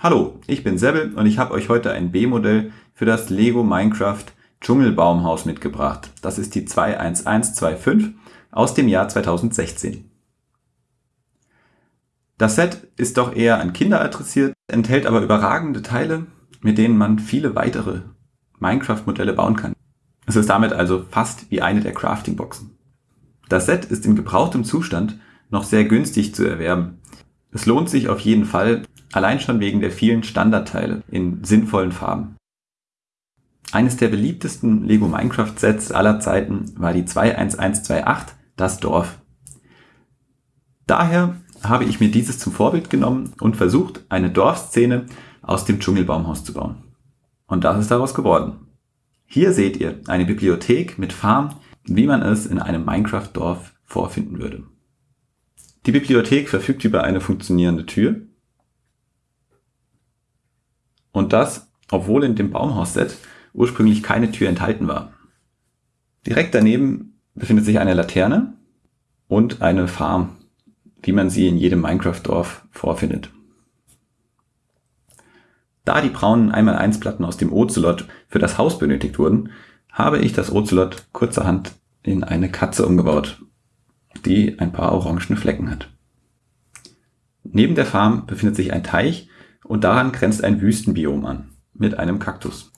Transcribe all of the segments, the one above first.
Hallo, ich bin Sebel und ich habe euch heute ein B-Modell für das Lego Minecraft Dschungelbaumhaus mitgebracht. Das ist die 21125 aus dem Jahr 2016. Das Set ist doch eher an Kinder adressiert, enthält aber überragende Teile, mit denen man viele weitere Minecraft-Modelle bauen kann. Es ist damit also fast wie eine der Crafting-Boxen. Das Set ist in gebrauchtem Zustand noch sehr günstig zu erwerben. Es lohnt sich auf jeden Fall, allein schon wegen der vielen Standardteile in sinnvollen Farben. Eines der beliebtesten Lego Minecraft Sets aller Zeiten war die 21128, das Dorf. Daher habe ich mir dieses zum Vorbild genommen und versucht, eine Dorfszene aus dem Dschungelbaumhaus zu bauen. Und das ist daraus geworden. Hier seht ihr eine Bibliothek mit Farm, wie man es in einem Minecraft-Dorf vorfinden würde. Die Bibliothek verfügt über eine funktionierende Tür, und das, obwohl in dem Baumhausset ursprünglich keine Tür enthalten war. Direkt daneben befindet sich eine Laterne und eine Farm, wie man sie in jedem Minecraft-Dorf vorfindet. Da die braunen 1x1 Platten aus dem Ocelot für das Haus benötigt wurden, habe ich das Ocelot kurzerhand in eine Katze umgebaut, die ein paar orangene Flecken hat. Neben der Farm befindet sich ein Teich, und daran grenzt ein Wüstenbiom an, mit einem Kaktus.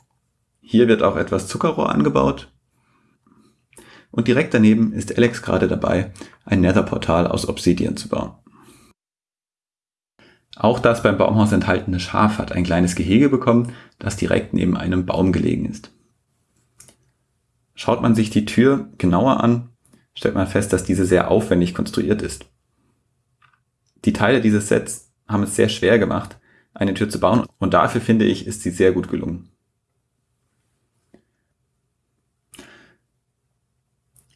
Hier wird auch etwas Zuckerrohr angebaut. Und direkt daneben ist Alex gerade dabei, ein Netherportal aus Obsidian zu bauen. Auch das beim Baumhaus enthaltene Schaf hat ein kleines Gehege bekommen, das direkt neben einem Baum gelegen ist. Schaut man sich die Tür genauer an, stellt man fest, dass diese sehr aufwendig konstruiert ist. Die Teile dieses Sets haben es sehr schwer gemacht, eine Tür zu bauen. Und dafür finde ich, ist sie sehr gut gelungen.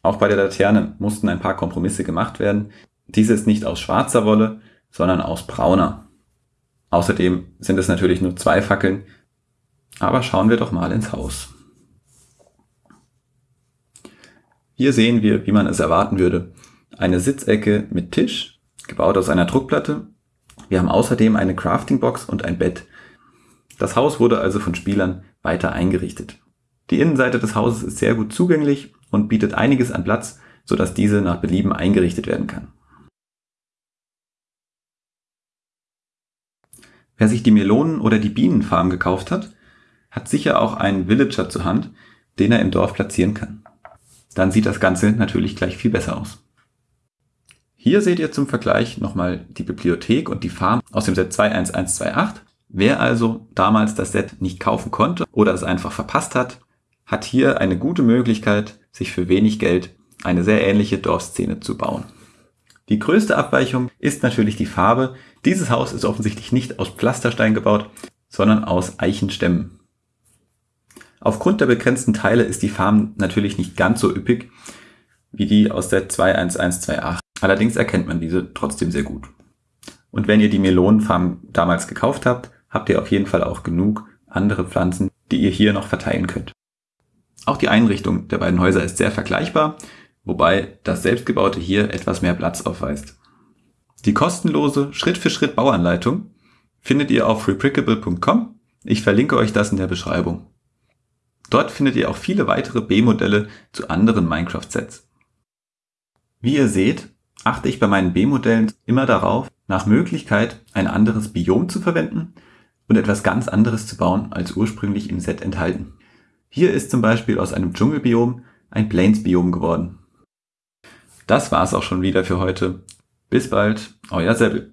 Auch bei der Laterne mussten ein paar Kompromisse gemacht werden. Diese ist nicht aus schwarzer Wolle, sondern aus brauner. Außerdem sind es natürlich nur zwei Fackeln, aber schauen wir doch mal ins Haus. Hier sehen wir, wie man es erwarten würde, eine Sitzecke mit Tisch, gebaut aus einer Druckplatte wir haben außerdem eine Crafting-Box und ein Bett. Das Haus wurde also von Spielern weiter eingerichtet. Die Innenseite des Hauses ist sehr gut zugänglich und bietet einiges an Platz, sodass diese nach Belieben eingerichtet werden kann. Wer sich die Melonen- oder die Bienenfarm gekauft hat, hat sicher auch einen Villager zur Hand, den er im Dorf platzieren kann. Dann sieht das Ganze natürlich gleich viel besser aus. Hier seht ihr zum Vergleich nochmal die Bibliothek und die Farm aus dem Set 21128. Wer also damals das Set nicht kaufen konnte oder es einfach verpasst hat, hat hier eine gute Möglichkeit, sich für wenig Geld eine sehr ähnliche Dorfszene zu bauen. Die größte Abweichung ist natürlich die Farbe. Dieses Haus ist offensichtlich nicht aus Pflasterstein gebaut, sondern aus Eichenstämmen. Aufgrund der begrenzten Teile ist die Farm natürlich nicht ganz so üppig wie die aus der 21128. Allerdings erkennt man diese trotzdem sehr gut. Und wenn ihr die Melonenfarm damals gekauft habt, habt ihr auf jeden Fall auch genug andere Pflanzen, die ihr hier noch verteilen könnt. Auch die Einrichtung der beiden Häuser ist sehr vergleichbar, wobei das selbstgebaute hier etwas mehr Platz aufweist. Die kostenlose Schritt-für-Schritt Bauanleitung findet ihr auf reprickable.com. Ich verlinke euch das in der Beschreibung. Dort findet ihr auch viele weitere B-Modelle zu anderen Minecraft-Sets. Wie ihr seht, achte ich bei meinen B-Modellen immer darauf, nach Möglichkeit ein anderes Biom zu verwenden und etwas ganz anderes zu bauen als ursprünglich im Set enthalten. Hier ist zum Beispiel aus einem Dschungelbiom ein Plains-Biom geworden. Das war's auch schon wieder für heute. Bis bald, euer Seppel.